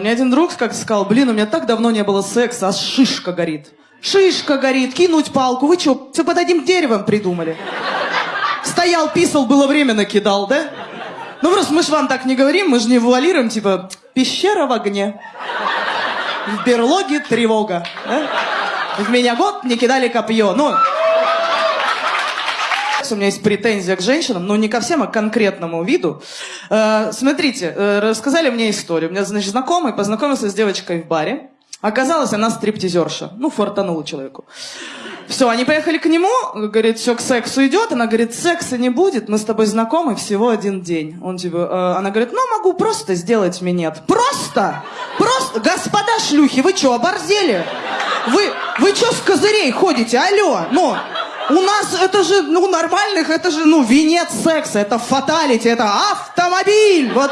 Мне один друг как сказал, блин, у меня так давно не было секса, а шишка горит. Шишка горит, кинуть палку. Вы что, все под одним деревом придумали? Стоял, писал, было время накидал, да? Ну просто мы ж вам так не говорим, мы же не вуалируем, типа, пещера в огне. В берлоге тревога. Да? В меня год не кидали копье. Ну, у меня есть претензия к женщинам, но не ко всем, а к конкретному виду. Э, смотрите, э, рассказали мне историю. У меня, значит, знакомый познакомился с девочкой в баре. Оказалось, она стриптизерша. Ну, фортанула человеку. Все, они поехали к нему, говорит, все, к сексу идет. Она говорит, секса не будет, мы с тобой знакомы всего один день. Он типа, э, она говорит, ну, могу просто сделать минет. Просто? Просто? Господа шлюхи, вы что, оборзели? Вы, вы что с козырей ходите? Алло, ну, у нас это же, ну, нормальных, это же, ну, венец секса, это фаталити, это автомобиль. Вот